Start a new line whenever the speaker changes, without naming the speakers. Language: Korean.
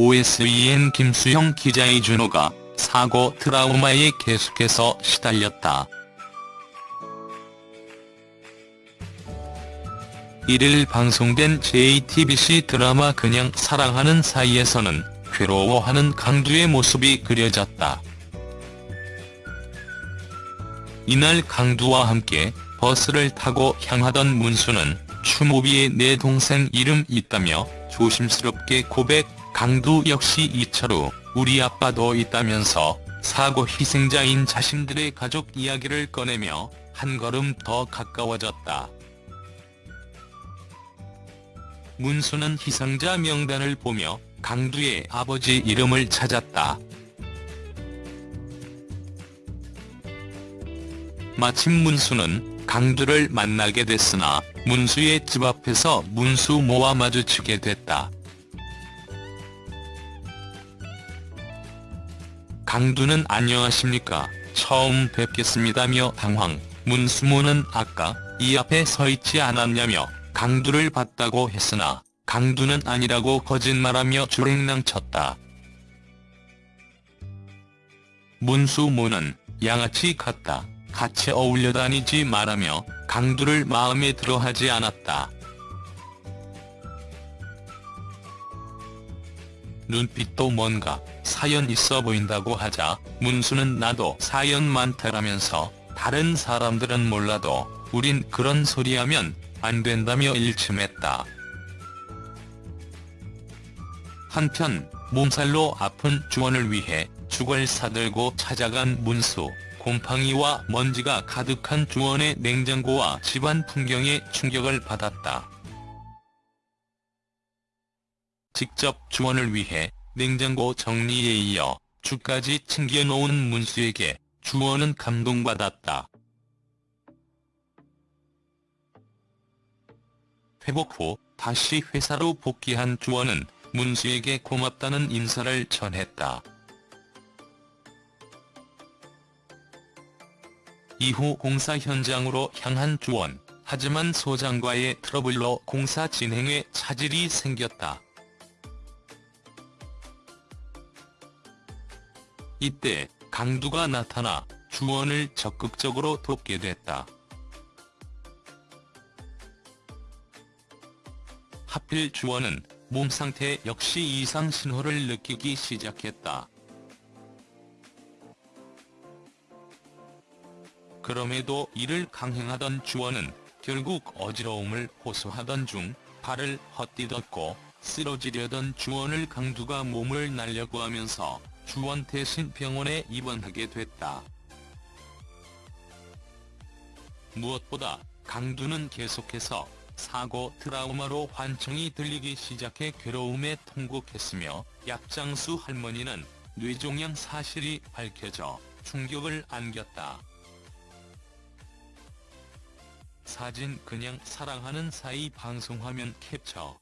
OSEN 김수영 기자의 준호가 사고 트라우마에 계속해서 시달렸다. 1일 방송된 JTBC 드라마 그냥 사랑하는 사이에서는 괴로워하는 강두의 모습이 그려졌다. 이날 강두와 함께 버스를 타고 향하던 문수는 추모비에 내 동생 이름 있다며 조심스럽게 고백 강두 역시 이철우 우리 아빠도 있다면서 사고 희생자인 자신들의 가족 이야기를 꺼내며 한 걸음 더 가까워졌다. 문수는 희생자 명단을 보며 강두의 아버지 이름을 찾았다. 마침 문수는 강두를 만나게 됐으나 문수의 집 앞에서 문수 모와 마주치게 됐다. 강두는 안녕하십니까 처음 뵙겠습니다며 당황 문수모는 아까 이 앞에 서 있지 않았냐며 강두를 봤다고 했으나 강두는 아니라고 거짓말하며 주랭랑쳤다. 문수모는 양아치 같다. 같이 어울려 다니지 말라며 강두를 마음에 들어하지 않았다. 눈빛도 뭔가 사연 있어 보인다고 하자 문수는 나도 사연 많다라면서 다른 사람들은 몰라도 우린 그런 소리하면 안 된다며 일침했다. 한편 몸살로 아픈 주원을 위해 죽을 사들고 찾아간 문수. 곰팡이와 먼지가 가득한 주원의 냉장고와 집안 풍경에 충격을 받았다. 직접 주원을 위해 냉장고 정리에 이어 죽까지 챙겨놓은 문수에게 주원은 감동받았다. 회복 후 다시 회사로 복귀한 주원은 문수에게 고맙다는 인사를 전했다. 이후 공사 현장으로 향한 주원, 하지만 소장과의 트러블로 공사 진행에 차질이 생겼다. 이때 강두가 나타나 주원을 적극적으로 돕게 됐다. 하필 주원은 몸 상태 역시 이상 신호를 느끼기 시작했다. 그럼에도 이를 강행하던 주원은 결국 어지러움을 호소하던 중 발을 헛디뎠고 쓰러지려던 주원을 강두가 몸을 날려고 하면서 주원 대신 병원에 입원하게 됐다. 무엇보다 강두는 계속해서 사고 트라우마로 환청이 들리기 시작해 괴로움에 통곡했으며 약장수 할머니는 뇌종양 사실이 밝혀져 충격을 안겼다. 사진 그냥 사랑하는 사이 방송화면 캡처